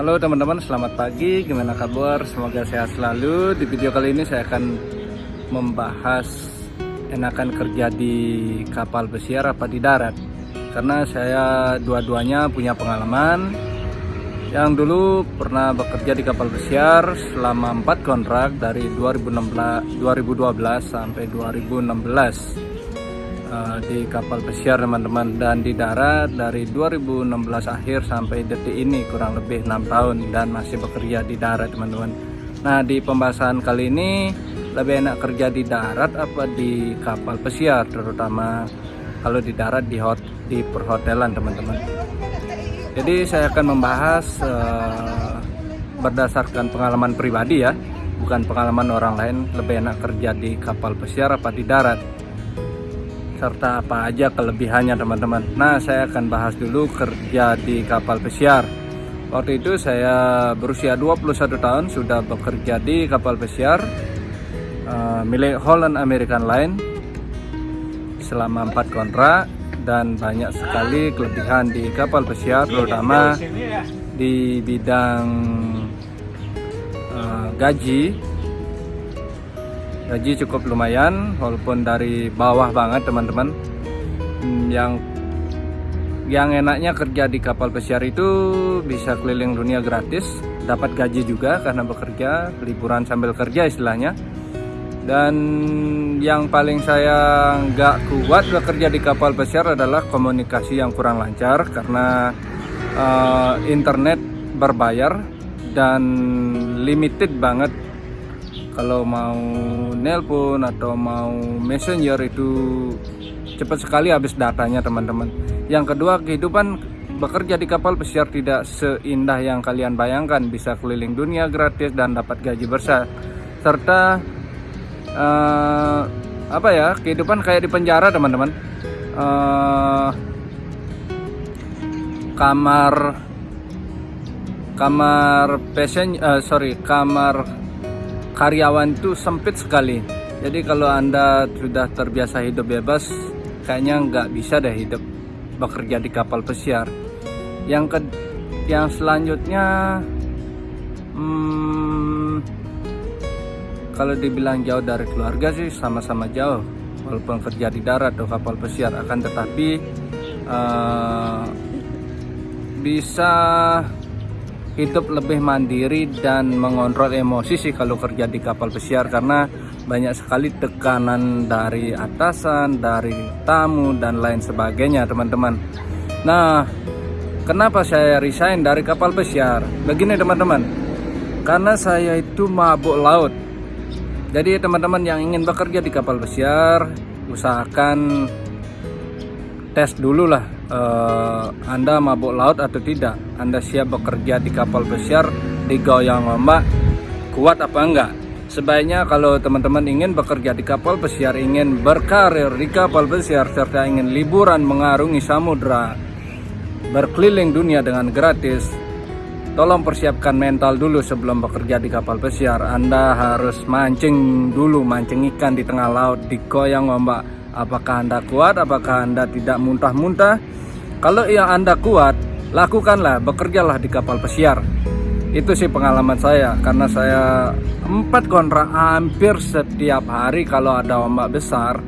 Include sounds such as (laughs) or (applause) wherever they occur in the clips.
Halo teman-teman, selamat pagi. Gimana kabar? Semoga sehat selalu. Di video kali ini saya akan membahas enakan kerja di kapal pesiar apa di darat. Karena saya dua-duanya punya pengalaman. Yang dulu pernah bekerja di kapal pesiar selama 4 kontrak dari 2016, 2012 sampai 2016 uh, di kapal pesiar teman-teman. Dan di darat dari 2016 akhir sampai detik ini kurang lebih enam tahun dan masih bekerja di darat teman-teman. Nah di pembahasan kali ini lebih enak kerja di darat apa di kapal pesiar terutama kalau di darat di hot di perhotelan teman-teman. Jadi saya akan membahas uh, berdasarkan pengalaman pribadi ya bukan pengalaman orang lain lebih enak kerja di kapal pesiar apa di darat serta apa aja kelebihannya teman-teman. Nah saya akan bahas dulu kerja di kapal pesiar. Waktu itu saya berusia 21 tahun sudah bekerja di kapal pesiar uh, milik Holland American Line selama 4 kontrak dan banyak sekali kelebihan di kapal pesiar terutama di bidang uh, gaji gaji cukup lumayan walaupun dari bawah banget teman-teman. Yang yang enaknya kerja di kapal pesiar itu bisa keliling dunia gratis dapat gaji juga karena bekerja liburan sambil kerja istilahnya. Dan yang paling saya nggak kuat bekerja di kapal pesiar adalah komunikasi yang kurang lancar karena uh, internet berbayar dan limited banget kalau mau nelpon atau mau messenger itu cepat sekali habis datanya teman-teman. Yang kedua kehidupan bekerja di kapal pesiar tidak seindah yang kalian bayangkan. Bisa keliling dunia gratis dan dapat gaji besar. Serta uh, apa ya kehidupan kayak di penjara teman-teman. Uh, kamar kamar passion uh, sorry kamar karyawan itu sempit sekali. Jadi kalau anda sudah terbiasa hidup bebas kayaknya nggak bisa deh hidup bekerja di kapal pesiar. Yang ke yang selanjutnya hmm, kalau dibilang jauh dari keluarga sih sama-sama jauh. Walaupun kerja di darat atau kapal pesiar akan tetapi uh, bisa hidup lebih mandiri dan mengontrol emosi sih kalau kerja di kapal pesiar karena banyak sekali tekanan dari atasan, dari tamu dan lain sebagainya teman-teman. Nah, kenapa saya resign dari kapal pesiar? Begini teman-teman, karena saya itu mabuk laut. Jadi teman-teman yang ingin bekerja di kapal pesiar, usahakan tes dulu lah uh, Anda mabuk laut atau tidak? Anda siap bekerja di kapal pesiar di goyang ombak kuat apa enggak? Sebaiknya kalau teman-teman ingin bekerja di kapal pesiar ingin berkarir di kapal pesiar serta ingin liburan mengarungi samudra berkeliling dunia dengan gratis tolong persiapkan mental dulu sebelum bekerja di kapal pesiar Anda harus mancing dulu mancing ikan di tengah laut di goyang ombak apakah Anda kuat apakah Anda tidak muntah-muntah kalau yang Anda kuat, lakukanlah, bekerjalah di kapal pesiar. Itu sih pengalaman saya, karena saya empat kontrak hampir setiap hari kalau ada ombak besar,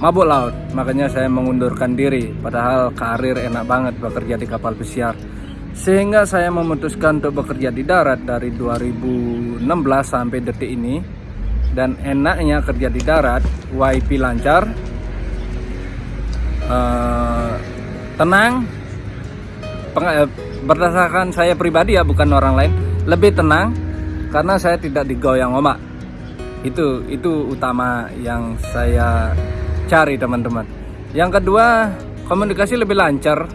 mabuk laut. Makanya saya mengundurkan diri, padahal karir enak banget bekerja di kapal pesiar. Sehingga saya memutuskan untuk bekerja di darat dari 2016 sampai detik ini. Dan enaknya kerja di darat, WiFi lancar, uh, tenang. Eh, berdasarkan saya pribadi ya bukan orang lain lebih tenang karena saya tidak digoyang ombak. Itu itu utama yang saya cari teman-teman. Yang kedua komunikasi lebih lancar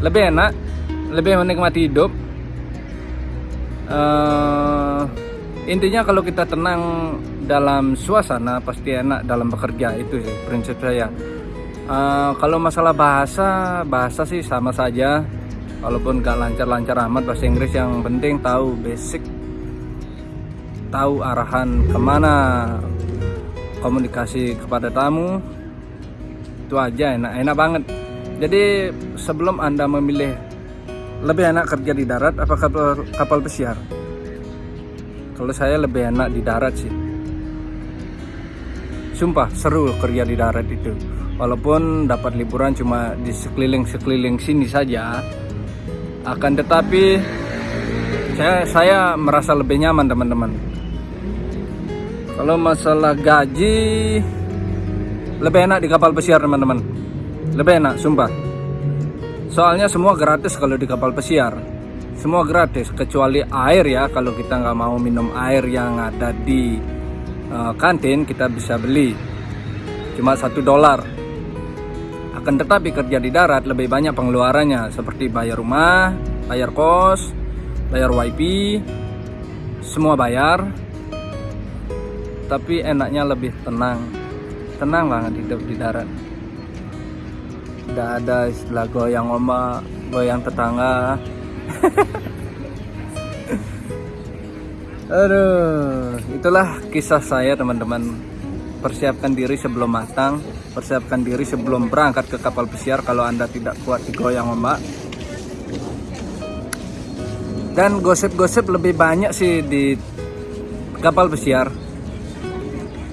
lebih enak lebih menikmati hidup. Uh, intinya kalau kita tenang dalam suasana pasti enak dalam bekerja itu sih prinsip saya Uh, kalau masalah bahasa, bahasa sih sama saja. Walaupun gak lancar-lancar amat bahasa Inggris yang penting tahu basic, tahu arahan ke mana, komunikasi kepada tamu, itu aja enak, enak banget. Jadi sebelum anda memilih lebih enak kerja di darat apa kapal kapal pesiar kalau saya lebih enak di darat sih. Sumpah seru kerja di darat itu. Walaupun dapat liburan cuma di sekeliling-sekeliling sini saja. Akan tetapi saya saya merasa lebih nyaman teman-teman. Kalau masalah gaji lebih enak di kapal pesiar teman-teman. Lebih enak sumpah. Soalnya semua gratis kalau di kapal pesiar semua gratis kecuali air ya. Kalau kita nggak mau minum air yang ada di uh, kantin kita bisa beli. Cuma satu dolar. Akan tetapi kerja di darat lebih banyak pengeluarannya. Seperti bayar rumah bayar kos bayar wifi semua bayar. Tapi enaknya lebih tenang. Tenang banget hidup di darat. Tidak ada istilah goyang ombak goyang tetangga (laughs) aduh itulah kisah saya teman-teman. Persiapkan diri sebelum matang persiapkan diri sebelum berangkat ke kapal pesiar kalau anda tidak kuat digoyang ombak. Dan gosip-gosip lebih banyak sih di kapal pesiar.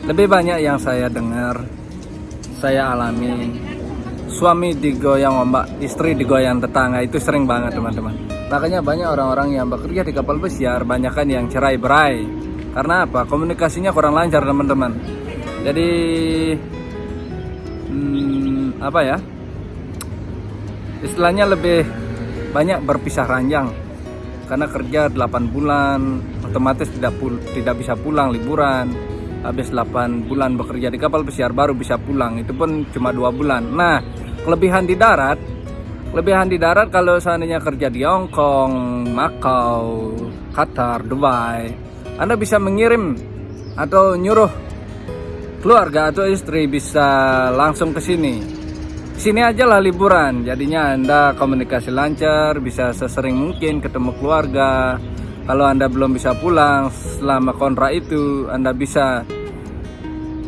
Lebih banyak yang saya dengar saya alami. Suami digoyang ombak istri digoyang tetangga itu sering banget teman-teman makanya banyak orang-orang yang bekerja di kapal pesiar banyak kan yang cerai berai karena apa? Komunikasinya kurang lancar teman-teman. Jadi hmm, apa ya? Istilahnya lebih banyak berpisah ranjang. Karena kerja 8 bulan otomatis tidak pul tidak bisa pulang liburan. Habis 8 bulan bekerja di kapal pesiar baru bisa pulang. Itu pun cuma dua bulan. Nah kelebihan di darat kelebihan di darat kalau seandainya kerja di Hong Kong, Macau, Qatar, Dubai Anda bisa mengirim atau nyuruh keluarga atau istri bisa langsung ke sini. Sini aja lah liburan jadinya Anda komunikasi lancar bisa sesering mungkin ketemu keluarga. Kalau Anda belum bisa pulang selama kontrak itu Anda bisa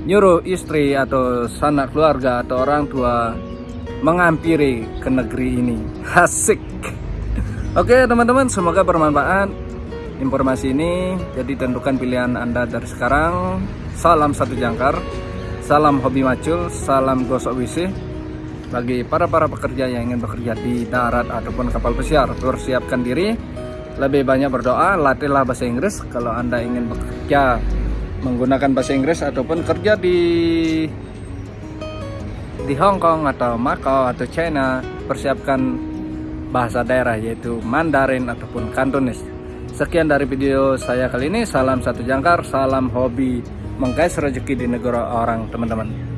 nyuruh istri atau sanak keluarga atau orang tua mengampiri ke negeri ini. Asik. Oke teman-teman semoga bermanfaat informasi ini. Jadi tentukan pilihan anda dari sekarang. Salam satu jangkar salam hobi macul salam gosok WC bagi para para pekerja yang ingin bekerja di darat ataupun kapal pesiar. Persiapkan diri lebih banyak berdoa latihlah bahasa Inggris. Kalau anda ingin bekerja menggunakan bahasa Inggris ataupun kerja di di Hong Kong atau Macau atau China persiapkan bahasa daerah yaitu Mandarin ataupun Kantonis. Sekian dari video saya kali ini. Salam satu jangkar, salam hobi mengkais rezeki di negara orang teman-teman.